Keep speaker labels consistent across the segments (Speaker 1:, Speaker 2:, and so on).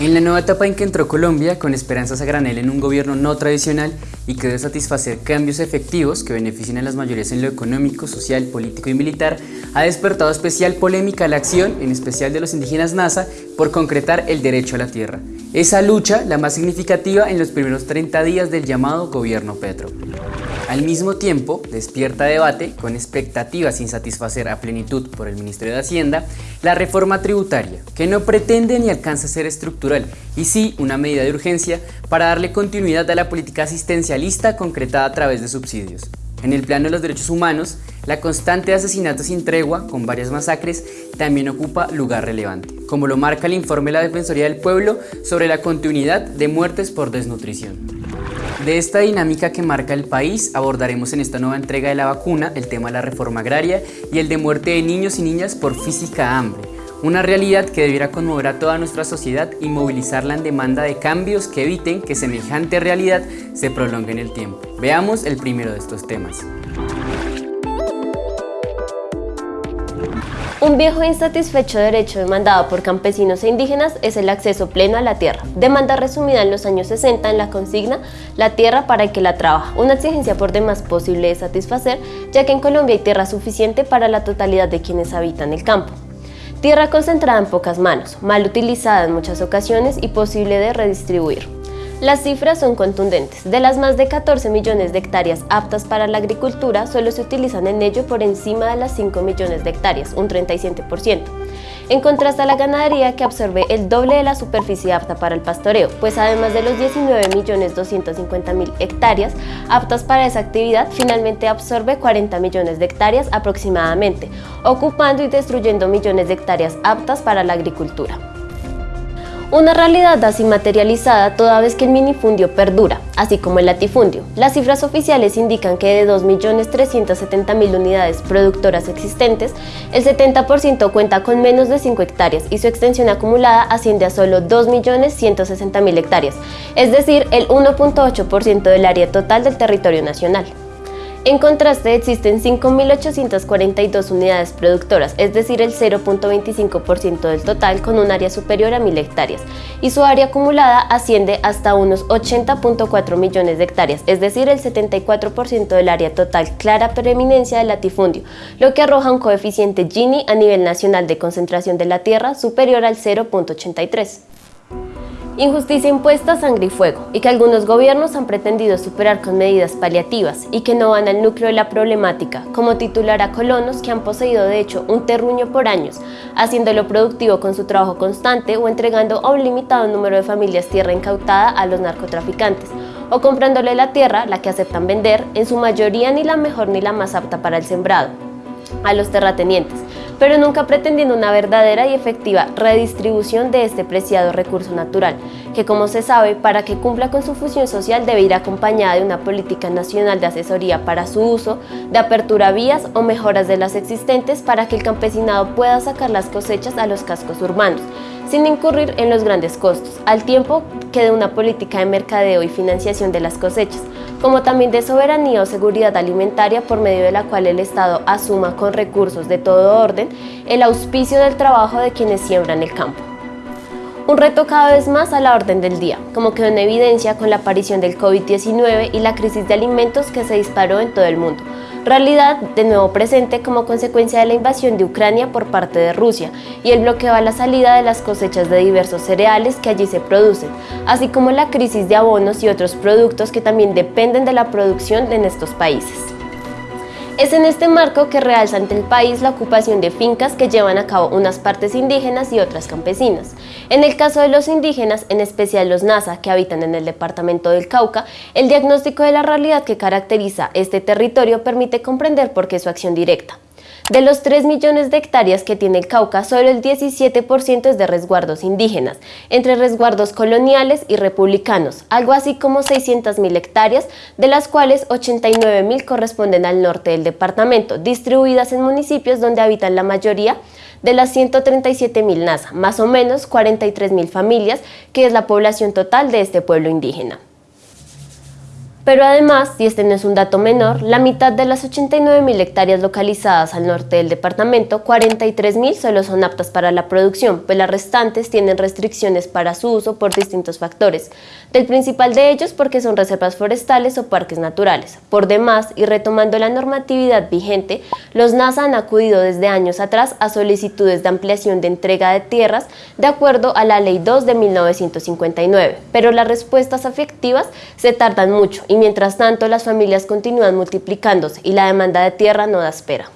Speaker 1: En la nueva etapa en que entró Colombia, con esperanzas a granel en un gobierno no tradicional y que debe satisfacer cambios efectivos que beneficien a las mayorías en lo económico, social, político y militar, ha despertado especial polémica la acción, en especial de los indígenas NASA, por concretar el derecho a la tierra. Esa lucha, la más significativa en los primeros 30 días del llamado gobierno Petro. Al mismo tiempo, despierta debate, con expectativas sin satisfacer a plenitud por el Ministerio de Hacienda, la reforma tributaria, que no pretende ni alcanza a ser estructural, y sí una medida de urgencia para darle continuidad a la política asistencialista concretada a través de subsidios. En el plano de los derechos humanos, la constante de asesinatos sin tregua, con varias masacres, también ocupa lugar relevante, como lo marca el informe de la Defensoría del Pueblo sobre la continuidad de muertes por desnutrición. De esta dinámica que marca el país abordaremos en esta nueva entrega de la vacuna el tema de la reforma agraria y el de muerte de niños y niñas por física hambre, una realidad que debiera conmover a toda nuestra sociedad y movilizarla en demanda de cambios que eviten que semejante realidad se prolongue en el tiempo. Veamos el primero de estos temas.
Speaker 2: Un viejo insatisfecho derecho demandado por campesinos e indígenas es el acceso pleno a la tierra. Demanda resumida en los años 60 en la consigna La tierra para el que la trabaja, una exigencia por demás posible de satisfacer, ya que en Colombia hay tierra suficiente para la totalidad de quienes habitan el campo. Tierra concentrada en pocas manos, mal utilizada en muchas ocasiones y posible de redistribuir. Las cifras son contundentes. De las más de 14 millones de hectáreas aptas para la agricultura, solo se utilizan en ello por encima de las 5 millones de hectáreas, un 37%. En contraste a la ganadería que absorbe el doble de la superficie apta para el pastoreo, pues además de los 19.250.000 hectáreas aptas para esa actividad, finalmente absorbe 40 millones de hectáreas aproximadamente, ocupando y destruyendo millones de hectáreas aptas para la agricultura. Una realidad así materializada toda vez que el minifundio perdura, así como el latifundio. Las cifras oficiales indican que de 2.370.000 unidades productoras existentes, el 70% cuenta con menos de 5 hectáreas y su extensión acumulada asciende a solo 2.160.000 hectáreas, es decir, el 1.8% del área total del territorio nacional. En contraste, existen 5.842 unidades productoras, es decir, el 0.25% del total con un área superior a 1.000 hectáreas, y su área acumulada asciende hasta unos 80.4 millones de hectáreas, es decir, el 74% del área total clara preeminencia del latifundio, lo que arroja un coeficiente Gini a nivel nacional de concentración de la tierra superior al 0.83 injusticia impuesta sangre y fuego, y que algunos gobiernos han pretendido superar con medidas paliativas y que no van al núcleo de la problemática, como titular a colonos que han poseído de hecho un terruño por años, haciéndolo productivo con su trabajo constante o entregando a un limitado número de familias tierra incautada a los narcotraficantes, o comprándole la tierra, la que aceptan vender, en su mayoría ni la mejor ni la más apta para el sembrado, a los terratenientes, pero nunca pretendiendo una verdadera y efectiva redistribución de este preciado recurso natural, que como se sabe, para que cumpla con su función social debe ir acompañada de una política nacional de asesoría para su uso, de apertura a vías o mejoras de las existentes para que el campesinado pueda sacar las cosechas a los cascos urbanos, sin incurrir en los grandes costos, al tiempo que de una política de mercadeo y financiación de las cosechas, como también de soberanía o seguridad alimentaria por medio de la cual el Estado asuma con recursos de todo orden el auspicio del trabajo de quienes siembran el campo. Un reto cada vez más a la orden del día, como quedó en evidencia con la aparición del COVID-19 y la crisis de alimentos que se disparó en todo el mundo, realidad de nuevo presente como consecuencia de la invasión de Ucrania por parte de Rusia y el bloqueo a la salida de las cosechas de diversos cereales que allí se producen, así como la crisis de abonos y otros productos que también dependen de la producción en estos países. Es en este marco que realza ante el país la ocupación de fincas que llevan a cabo unas partes indígenas y otras campesinas. En el caso de los indígenas, en especial los NASA que habitan en el departamento del Cauca, el diagnóstico de la realidad que caracteriza este territorio permite comprender por qué su acción directa. De los 3 millones de hectáreas que tiene el Cauca, solo el 17% es de resguardos indígenas, entre resguardos coloniales y republicanos, algo así como 600.000 hectáreas, de las cuales 89.000 corresponden al norte del departamento, distribuidas en municipios donde habitan la mayoría de las 137.000 NASA, más o menos 43.000 familias, que es la población total de este pueblo indígena. Pero además, y este no es un dato menor, la mitad de las 89.000 hectáreas localizadas al norte del departamento, 43.000 solo son aptas para la producción, pues las restantes tienen restricciones para su uso por distintos factores. Del principal de ellos porque son reservas forestales o parques naturales. Por demás, y retomando la normatividad vigente, los NASA han acudido desde años atrás a solicitudes de ampliación de entrega de tierras de acuerdo a la Ley 2 de 1959, pero las respuestas afectivas se tardan mucho y mientras tanto las familias continúan multiplicándose y la demanda de tierra no da espera.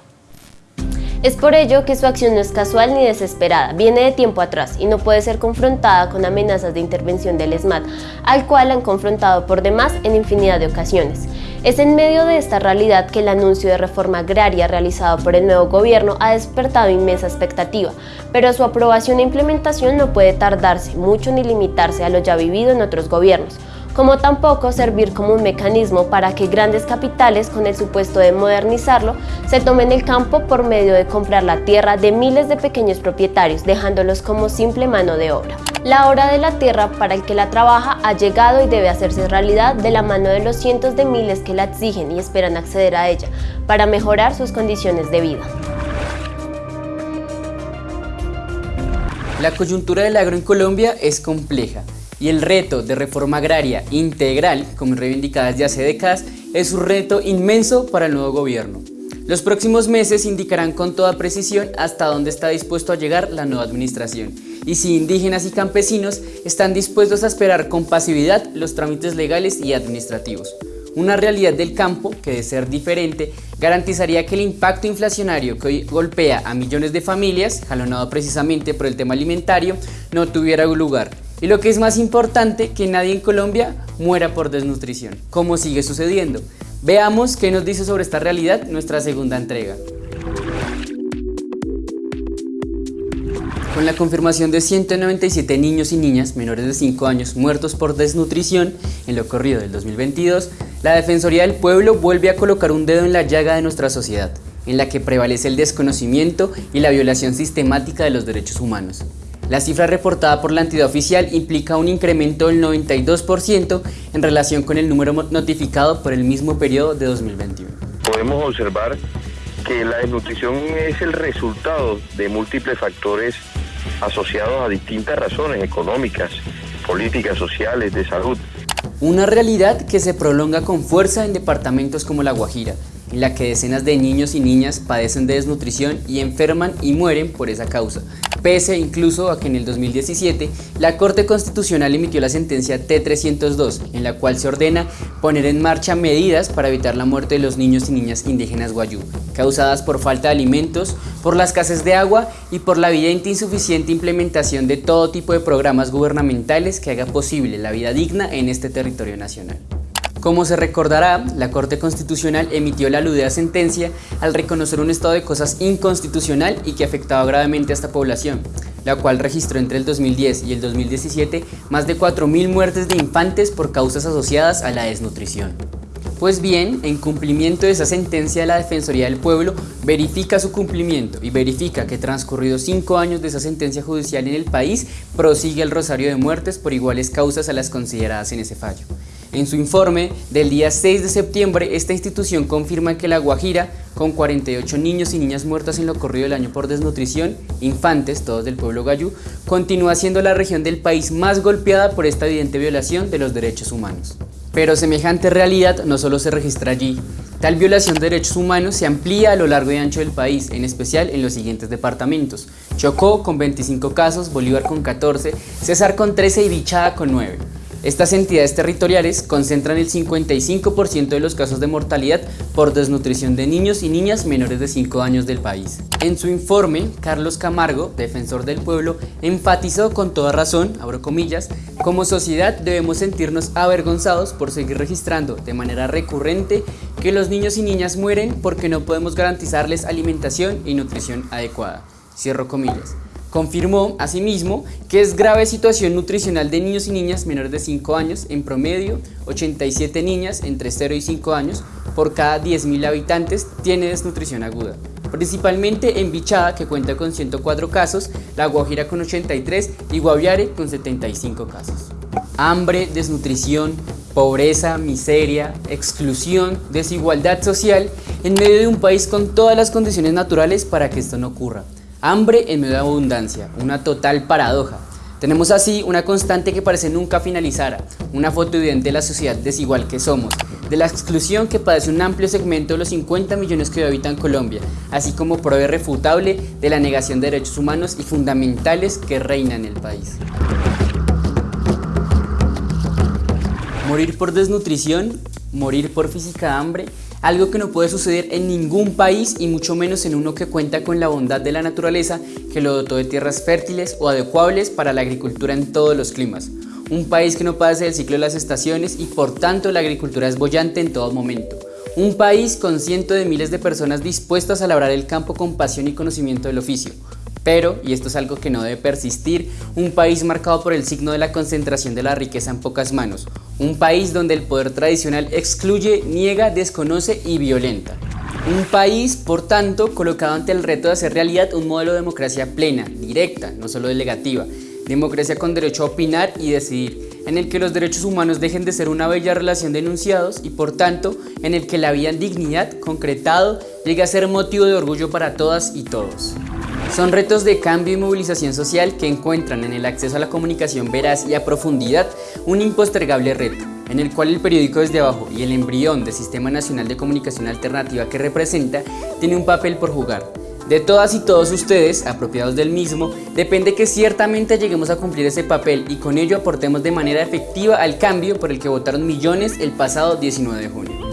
Speaker 2: Es por ello que su acción no es casual ni desesperada, viene de tiempo atrás y no puede ser confrontada con amenazas de intervención del ESMAD, al cual han confrontado por demás en infinidad de ocasiones. Es en medio de esta realidad que el anuncio de reforma agraria realizado por el nuevo gobierno ha despertado inmensa expectativa, pero su aprobación e implementación no puede tardarse mucho ni limitarse a lo ya vivido en otros gobiernos como tampoco servir como un mecanismo para que grandes capitales, con el supuesto de modernizarlo, se tomen el campo por medio de comprar la tierra de miles de pequeños propietarios, dejándolos como simple mano de obra. La hora de la tierra para el que la trabaja ha llegado y debe hacerse realidad de la mano de los cientos de miles que la exigen y esperan acceder a ella para mejorar sus condiciones de vida.
Speaker 1: La coyuntura del agro en Colombia es compleja y el reto de reforma agraria integral, como reivindicada desde hace décadas, es un reto inmenso para el nuevo gobierno. Los próximos meses indicarán con toda precisión hasta dónde está dispuesto a llegar la nueva administración y si indígenas y campesinos están dispuestos a esperar con pasividad los trámites legales y administrativos. Una realidad del campo que, de ser diferente, garantizaría que el impacto inflacionario que hoy golpea a millones de familias, jalonado precisamente por el tema alimentario, no tuviera lugar y lo que es más importante, que nadie en Colombia muera por desnutrición, como sigue sucediendo. Veamos qué nos dice sobre esta realidad nuestra segunda entrega. Con la confirmación de 197 niños y niñas menores de 5 años muertos por desnutrición en lo corrido del 2022, la Defensoría del Pueblo vuelve a colocar un dedo en la llaga de nuestra sociedad, en la que prevalece el desconocimiento y la violación sistemática de los derechos humanos. La cifra reportada por la entidad oficial implica un incremento del 92% en relación con el número notificado por el mismo periodo de 2021.
Speaker 3: Podemos observar que la desnutrición es el resultado de múltiples factores asociados a distintas razones económicas, políticas, sociales, de salud.
Speaker 1: Una realidad que se prolonga con fuerza en departamentos como La Guajira, en la que decenas de niños y niñas padecen de desnutrición y enferman y mueren por esa causa, pese incluso a que en el 2017 la Corte Constitucional emitió la sentencia T-302, en la cual se ordena poner en marcha medidas para evitar la muerte de los niños y niñas indígenas guayú, causadas por falta de alimentos, por las escasez de agua y por la evidente insuficiente implementación de todo tipo de programas gubernamentales que haga posible la vida digna en este territorio nacional. Como se recordará, la Corte Constitucional emitió la aludida sentencia al reconocer un estado de cosas inconstitucional y que afectaba gravemente a esta población, la cual registró entre el 2010 y el 2017 más de 4.000 muertes de infantes por causas asociadas a la desnutrición. Pues bien, en cumplimiento de esa sentencia la Defensoría del Pueblo verifica su cumplimiento y verifica que transcurridos cinco años de esa sentencia judicial en el país, prosigue el rosario de muertes por iguales causas a las consideradas en ese fallo. En su informe del día 6 de septiembre, esta institución confirma que La Guajira, con 48 niños y niñas muertas en lo corrido del año por desnutrición, infantes, todos del pueblo gayú, continúa siendo la región del país más golpeada por esta evidente violación de los derechos humanos. Pero semejante realidad no solo se registra allí, Tal violación de derechos humanos se amplía a lo largo y ancho del país, en especial en los siguientes departamentos. Chocó con 25 casos, Bolívar con 14, César con 13 y Bichada con 9. Estas entidades territoriales concentran el 55% de los casos de mortalidad por desnutrición de niños y niñas menores de 5 años del país. En su informe, Carlos Camargo, defensor del pueblo, enfatizó con toda razón, abro comillas, como sociedad debemos sentirnos avergonzados por seguir registrando de manera recurrente que los niños y niñas mueren porque no podemos garantizarles alimentación y nutrición adecuada. Cierro comillas. Confirmó, asimismo, que es grave situación nutricional de niños y niñas menores de 5 años, en promedio 87 niñas entre 0 y 5 años por cada 10.000 habitantes tiene desnutrición aguda. Principalmente en Bichada, que cuenta con 104 casos, La Guajira con 83 y Guaviare con 75 casos. Hambre, desnutrición, pobreza, miseria, exclusión, desigualdad social en medio de un país con todas las condiciones naturales para que esto no ocurra. Hambre en medio de abundancia, una total paradoja. Tenemos así una constante que parece nunca finalizar, una foto evidente de la sociedad desigual que somos, de la exclusión que padece un amplio segmento de los 50 millones que habitan Colombia, así como prueba irrefutable de la negación de derechos humanos y fundamentales que reina en el país. Morir por desnutrición, morir por física hambre, algo que no puede suceder en ningún país y mucho menos en uno que cuenta con la bondad de la naturaleza que lo dotó de tierras fértiles o adecuables para la agricultura en todos los climas. Un país que no padece del ciclo de las estaciones y por tanto la agricultura es bollante en todo momento. Un país con cientos de miles de personas dispuestas a labrar el campo con pasión y conocimiento del oficio. Pero, y esto es algo que no debe persistir, un país marcado por el signo de la concentración de la riqueza en pocas manos. Un país donde el poder tradicional excluye, niega, desconoce y violenta. Un país, por tanto, colocado ante el reto de hacer realidad un modelo de democracia plena, directa, no solo delegativa. Democracia con derecho a opinar y decidir, en el que los derechos humanos dejen de ser una bella relación de enunciados y por tanto en el que la vida en dignidad, concretado, llegue a ser motivo de orgullo para todas y todos. Son retos de cambio y movilización social que encuentran en el acceso a la comunicación veraz y a profundidad un impostergable reto, en el cual el periódico desde abajo y el embrión del Sistema Nacional de Comunicación Alternativa que representa tiene un papel por jugar. De todas y todos ustedes, apropiados del mismo, depende que ciertamente lleguemos a cumplir ese papel y con ello aportemos de manera efectiva al cambio por el que votaron millones el pasado 19 de junio.